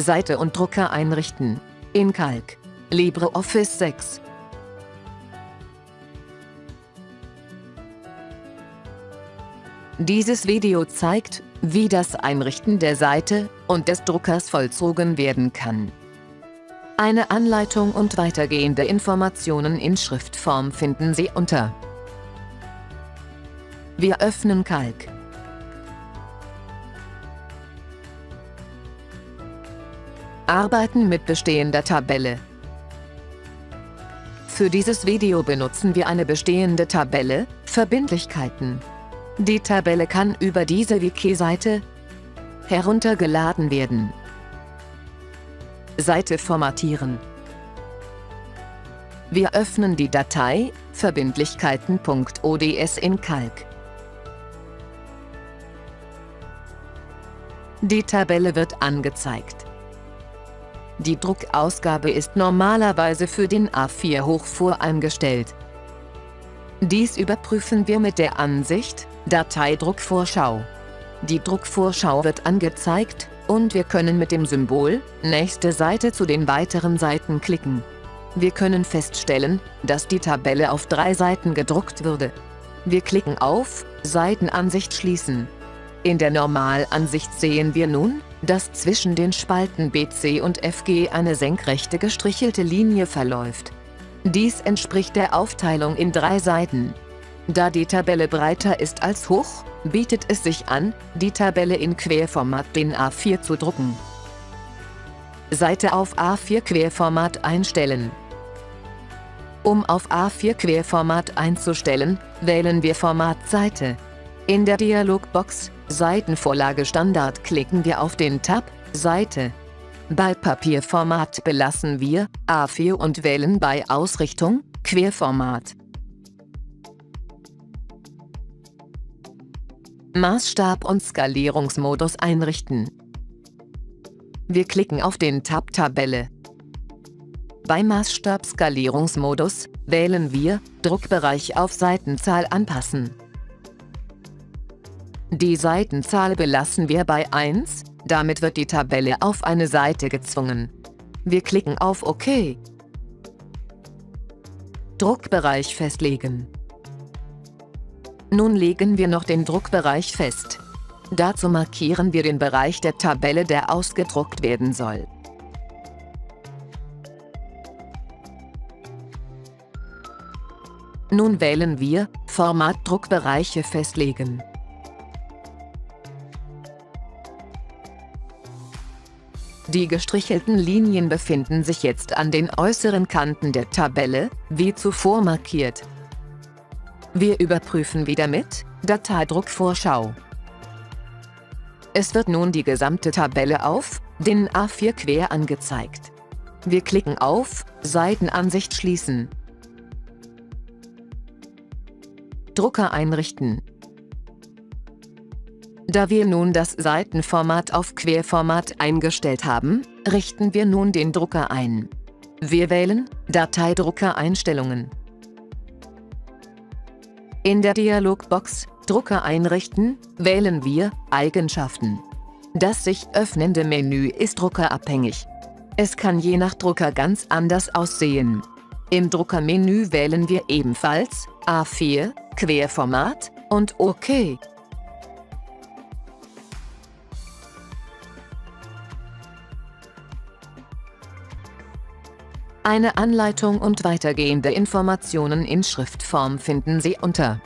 Seite und Drucker einrichten. In Calc. LibreOffice 6. Dieses Video zeigt, wie das Einrichten der Seite und des Druckers vollzogen werden kann. Eine Anleitung und weitergehende Informationen in Schriftform finden Sie unter Wir öffnen Calc. Arbeiten mit bestehender Tabelle. Für dieses Video benutzen wir eine bestehende Tabelle, Verbindlichkeiten. Die Tabelle kann über diese Wiki-Seite heruntergeladen werden. Seite formatieren. Wir öffnen die Datei verbindlichkeiten.ods in Calc. Die Tabelle wird angezeigt. Die Druckausgabe ist normalerweise für den A4 hoch voreingestellt. Dies überprüfen wir mit der Ansicht Dateidruckvorschau. Die Druckvorschau wird angezeigt und wir können mit dem Symbol Nächste Seite zu den weiteren Seiten klicken. Wir können feststellen, dass die Tabelle auf drei Seiten gedruckt würde. Wir klicken auf Seitenansicht schließen. In der Normalansicht sehen wir nun, dass zwischen den Spalten BC und FG eine senkrechte gestrichelte Linie verläuft. Dies entspricht der Aufteilung in drei Seiten. Da die Tabelle breiter ist als hoch, bietet es sich an, die Tabelle in Querformat den A4 zu drucken. Seite auf A4 Querformat einstellen. Um auf A4 Querformat einzustellen, wählen wir Format Seite. In der Dialogbox Seitenvorlage Standard klicken wir auf den Tab Seite. Bei Papierformat belassen wir A4 und wählen bei Ausrichtung Querformat. Maßstab und Skalierungsmodus einrichten. Wir klicken auf den Tab Tabelle. Bei Maßstab Skalierungsmodus wählen wir Druckbereich auf Seitenzahl anpassen. Die Seitenzahl belassen wir bei 1, damit wird die Tabelle auf eine Seite gezwungen. Wir klicken auf OK. Druckbereich festlegen. Nun legen wir noch den Druckbereich fest. Dazu markieren wir den Bereich der Tabelle, der ausgedruckt werden soll. Nun wählen wir Format Druckbereiche festlegen. Die gestrichelten Linien befinden sich jetzt an den äußeren Kanten der Tabelle, wie zuvor markiert. Wir überprüfen wieder mit Dateidruckvorschau. Es wird nun die gesamte Tabelle auf den A4 quer angezeigt. Wir klicken auf Seitenansicht schließen. Drucker einrichten. Da wir nun das Seitenformat auf Querformat eingestellt haben, richten wir nun den Drucker ein. Wir wählen Dateidrucker Einstellungen. In der Dialogbox Drucker einrichten wählen wir Eigenschaften. Das sich öffnende Menü ist druckerabhängig. Es kann je nach Drucker ganz anders aussehen. Im Druckermenü wählen wir ebenfalls A4, Querformat und OK. Eine Anleitung und weitergehende Informationen in Schriftform finden Sie unter